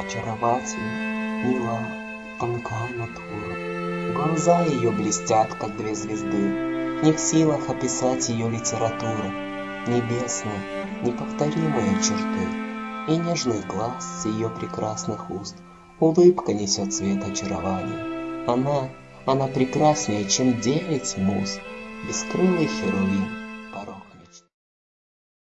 Очаровательна, мила, тонка натура. Глаза ее блестят, как две звезды. Не в силах описать ее литература. Небесные, неповторимые черты. И нежный глаз с ее прекрасных уст. Улыбка несет цвет очарования. Она, она прекраснее, чем девять муз. Бескрылый херувим,